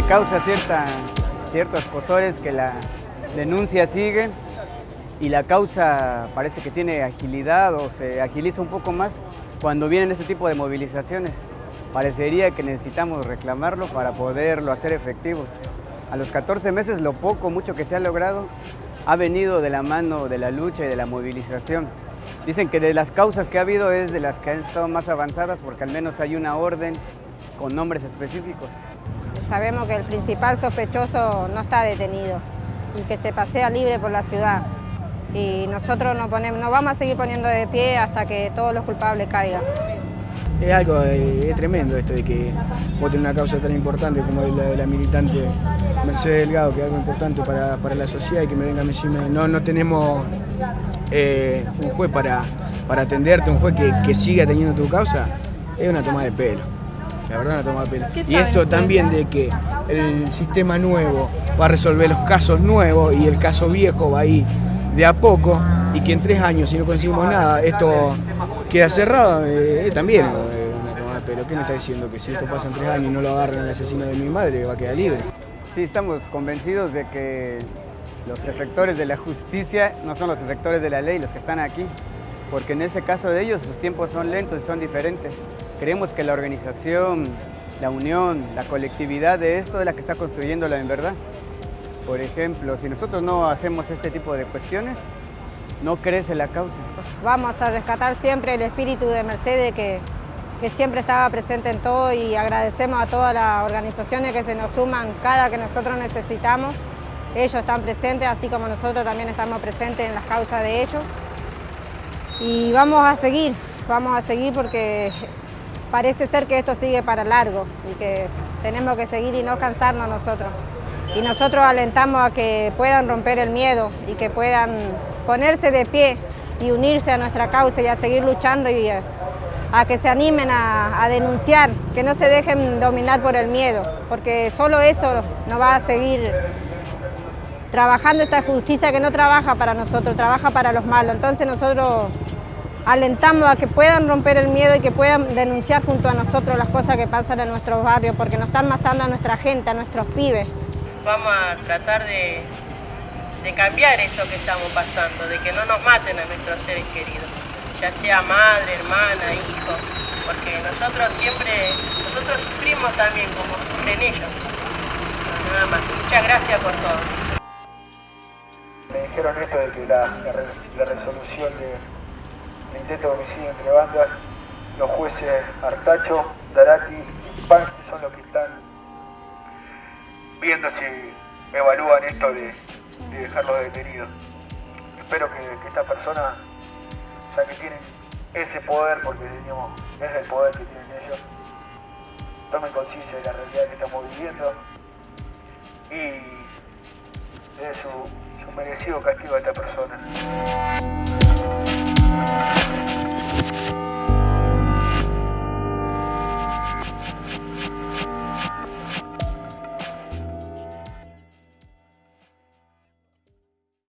causa cierta, ciertos cosores que la denuncia sigue y la causa parece que tiene agilidad o se agiliza un poco más cuando vienen este tipo de movilizaciones. Parecería que necesitamos reclamarlo para poderlo hacer efectivo. A los 14 meses lo poco, mucho que se ha logrado ha venido de la mano de la lucha y de la movilización. Dicen que de las causas que ha habido es de las que han estado más avanzadas porque al menos hay una orden con nombres específicos. Sabemos que el principal sospechoso no está detenido y que se pasea libre por la ciudad. Y nosotros nos, ponemos, nos vamos a seguir poniendo de pie hasta que todos los culpables caigan. Es algo eh, es tremendo esto de que voten una causa tan importante como la de la militante Mercedes Delgado, que es algo importante para, para la sociedad y que me venga a decirme, no, no tenemos eh, un juez para, para atenderte, un juez que, que siga teniendo tu causa, es una toma de pelo. La verdad, una toma pelo. Y esto también de que el sistema nuevo va a resolver los casos nuevos y el caso viejo va a ir de a poco y que en tres años, si no conseguimos nada, esto queda cerrado, eh, también de pelo. ¿Qué me está diciendo? Que si esto pasa en tres años y no lo agarran al asesino de mi madre, va a quedar libre. Sí, estamos convencidos de que los efectores de la justicia no son los efectores de la ley los que están aquí, porque en ese caso de ellos sus tiempos son lentos y son diferentes. Creemos que la organización, la unión, la colectividad de esto es la que está construyéndola en verdad. Por ejemplo, si nosotros no hacemos este tipo de cuestiones, no crece la causa. Vamos a rescatar siempre el espíritu de Mercedes que, que siempre estaba presente en todo y agradecemos a todas las organizaciones que se nos suman cada que nosotros necesitamos. Ellos están presentes, así como nosotros también estamos presentes en las causas de ellos. Y vamos a seguir, vamos a seguir porque parece ser que esto sigue para largo y que tenemos que seguir y no cansarnos nosotros y nosotros alentamos a que puedan romper el miedo y que puedan ponerse de pie y unirse a nuestra causa y a seguir luchando y a, que se animen a, a, denunciar, que no se dejen dominar por el miedo, porque solo eso nos va a seguir trabajando esta justicia que no trabaja para nosotros, trabaja para los malos. Entonces nosotros alentamos a que puedan romper el miedo y que puedan denunciar junto a nosotros las cosas que pasan en nuestros barrios, porque nos están matando a nuestra gente, a nuestros pibes vamos a tratar de, cambiar esto que estamos pasando, de que no nos maten a nuestros seres queridos, ya sea madre, hermana, hijo, porque nosotros siempre, nosotros sufrimos también como sufren ellos. Nada más. Muchas gracias por todo. Me dijeron esto de que la, resolución del intento de homicidio entre bandas, los jueces Artacho, Darati y Pan, son los que están viendo si evalúan esto de, de detenidos. Espero que, que estas personas, ya que tienen ese poder, porque es el poder que tienen ellos, tomen conciencia de la realidad que estamos viviendo y de su, su merecido castigo a esta persona.